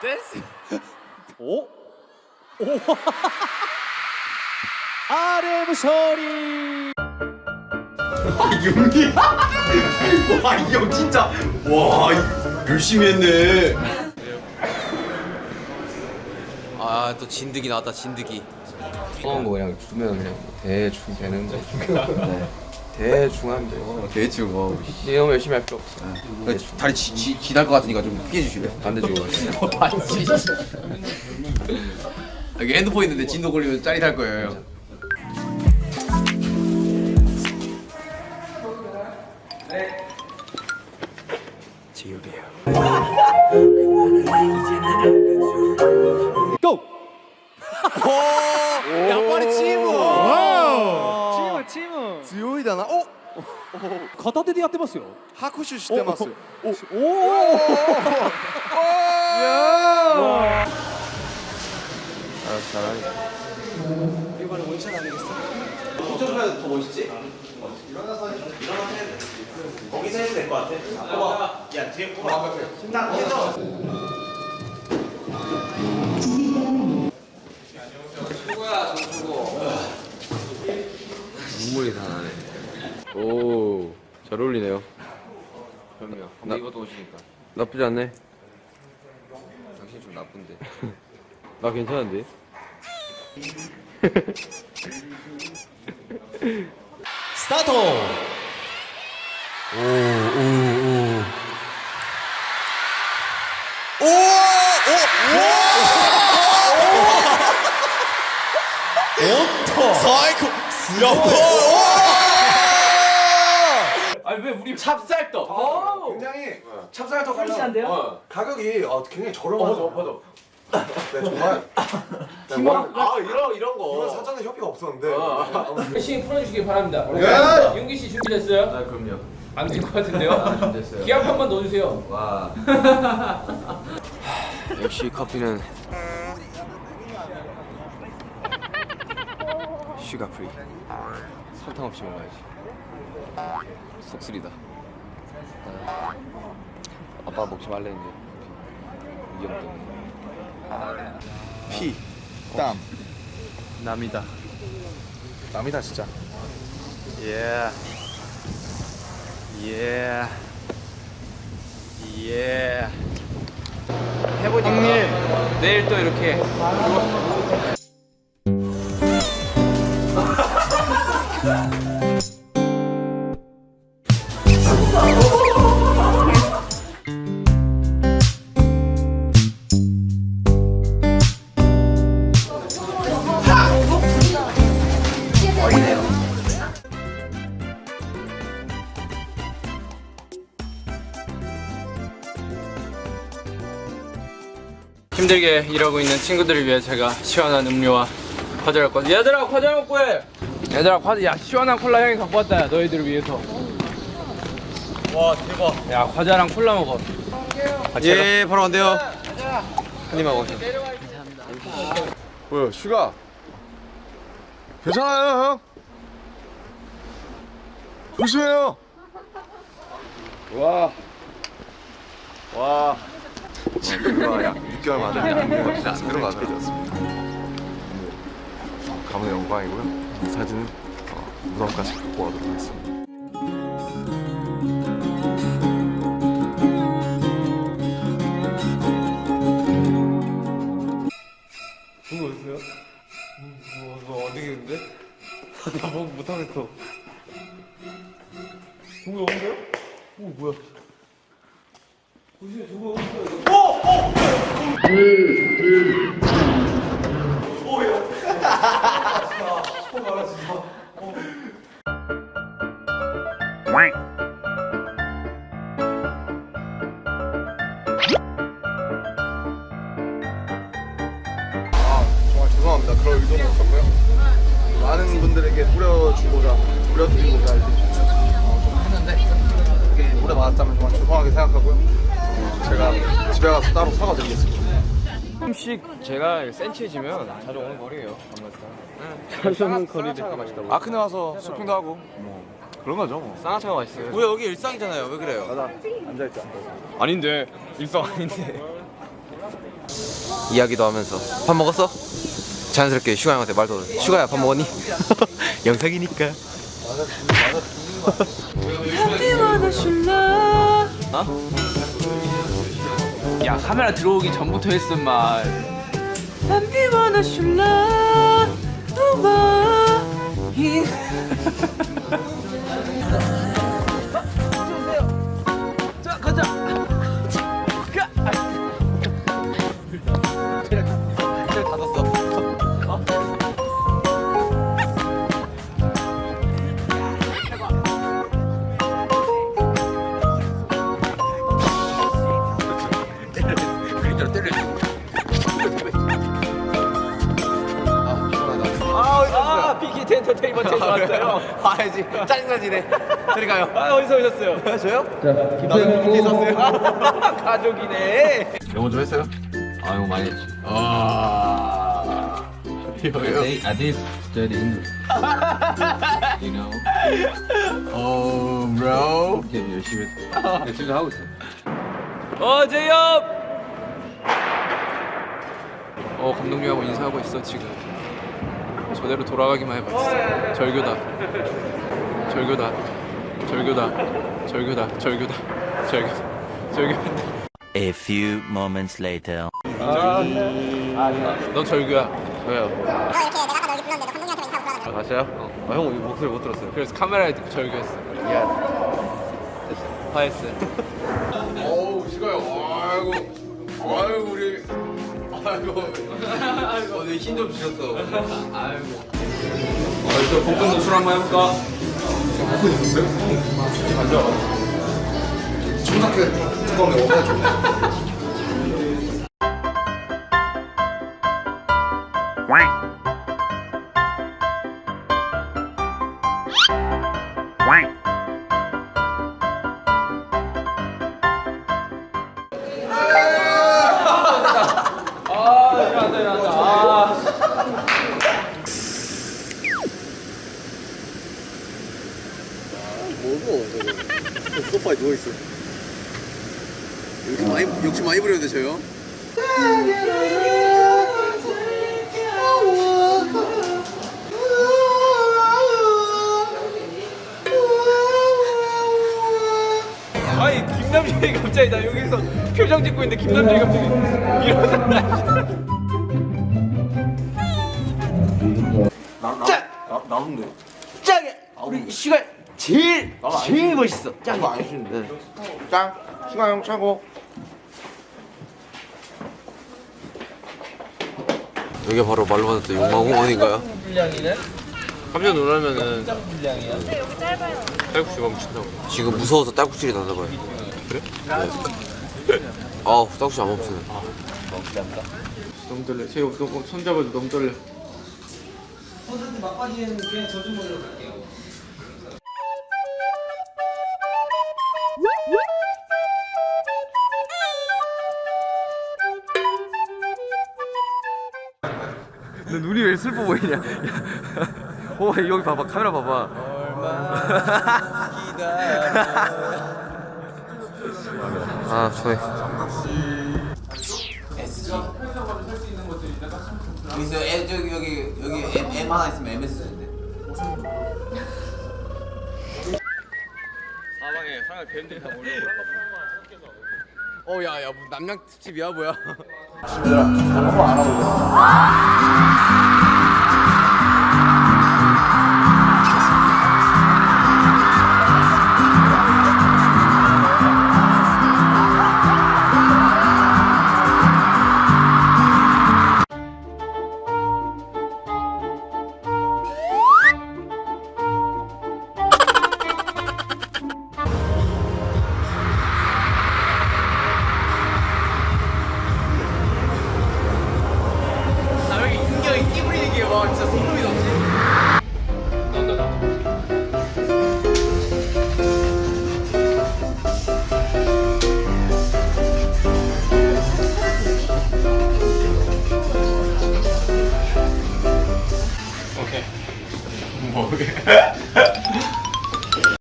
댄스. 오? 오? RM 소리. 윤기. 와 이 형 진짜 와 열심히 했네. 아 또 진드기 나왔다 진드기 뻔한 거 그냥 주면 그냥 대충 되는데 네. 대충 하면 돼요 대충 와. 이제 너무 열심히 할 필요 없어 다리 지, 지, 지날 것 같으니까 좀 피해 주실래요? 반대 주고 반지. 여기 핸드폰 있는데 진도 걸리면 짜릿할 거예요. 형. 고! 양파리 치 무. 치무 치무. 強いだなお片手でやってますよ。拍手してますおおお。 눈물이 다 나네 오 잘 어울리네요 그럼요 한번 입어도 오시니까 나쁘지 않네 당신 좀 나쁜데 나 괜찮은데 스타트. 굉장히 찹쌀떡 fresh한데요? 가격이 어, 굉장히 저렴하죠. 맞아. 네 정말. 팀원 아 이런 이런 거. 이건 사전에 협의가 없었는데. 열심히 풀어주시기 바랍니다. 예! 윤기 씨 준비됐어요? 아 그럼요. 안될것 같은데요? 됐어요. 기합 한번 넣어주세요. 와. 역시 커피는 sugar free 설탕 없이 먹어야지. 속 쓰리다. 아, 아빠 먹지 말랬는데 위험 때문에 피, 땀. 남이다. 남이다 진짜. 예 예. 예. 해보니까 형님 내일 또 이렇게 힘들게 일하고 있는 친구들을 위해 제가 시원한 음료와 과자를 왔 얘들아 과자 먹고 해! 얘들아 과자 야 시원한 콜라 형이 갖고 왔다 야, 너희들을 위해서 와 대박 야 과자랑 콜라 먹어. 예, 바로 간대요. 한 입만 먹어. 뭐야 슈가 괜찮아요 형 조심해요 와 와. 지금 약 6개월 만에 안 들어가더라고요. 가문의 영광이고요. 이 사진은 어, 무덤까지 갖고 가도록 하겠습니다. 정말 죄송합니다. 그럴 의도는 없었고요. 많은 분들에게 뿌려주고자, 뿌려드리고자 이렇게 어, 좀 했는데 그게 오래 받았다면 정말 죄송하게 생각하고요. 어, 제가 집에 가서 따로 사과드리겠습니다. 조금씩 제가 센치해지면 자주 오는 거리예요 아무튼 자주 오는 거리를 아크네 와서 쇼핑도 하고 뭐 그런 거죠. 뭐. 쌍화차가 맛있어요. 우리 여기 일상이잖아요. 왜 그래요? 가자. 앉아있자. 아닌데 일상 아닌데. 이야기도 하면서 밥 먹었어? 자연스럽게 슈가 형한테 말 걸어. 슈가야 밥 먹었니? 영상이니까. 야 카메라 들어오기 전부터 했음 말. 아 왔어요. 봐야지. 짜증나지네. 저리 가요. 아 어디서 오셨어요? 저요? 가족이네. 영어 좀 했어요? 아 이거 많이 했지. 아. 이거요? I did study English. you know. 어, bro. 이렇게 열심히 했어. 열심히 하고 있어. 어 제이홉. 어 감독님하고 인사하고 있어 지금. 저대로 돌아가기만 해봐. 절교다. 절교다. 절교다. 절교다. 절교다. 절교다. 절교다. A few moments later. 너 절교야. 왜요? 너 이렇게 내가 아까 너 여기 불렀는데 너 감독님한테 인사하고 불러가지고 아, 다시요? 아, 형 목소리 못 들었어요. 그래서 카메라에 듣고 절교했어. 화했어. 어우, 시가요. 아이고. 아이고, 우리. 아이고. 오늘 힘좀 주셨어. 어디서 볶은 노출 한번 해볼까? 청각회 뚜껑에 오가지 소파에 누워있어. 욕심 많이, 욕심 많이 부렸는데, 저요? 아니 김남준이 갑자기 나 여기서 표정 짓고 있는데 김남준이 갑자기 일어나. 짱이야! 우리 슈가 제일, 제일 멋있어. 짱이. 안 해주는데. 짱, 슈가 형 차고. 여기가 바로 말로 받았던 용마공원인가요? 깜짝 놀라면은 딸국수가 묻힌다고. 지금 무서워서 딸꾹질이 나나 봐요. 그래? 네. 아우 딸꾹질 안 멈추네. 너무 떨려. 제가 너무 손 잡아도 너무 떨려. 너 눈이 왜 슬퍼 보이냐? 어 여기 봐봐 카메라 봐봐. 아 좋네. 여기서 애, 저기, 여기, 여기 M, M 하나 있으면 MS인데. 사방에 사방에 뱀들이 다 몰려. 어 야야 뭐 남양 특집이야 뭐야? 얘들아, 한번 알아보자.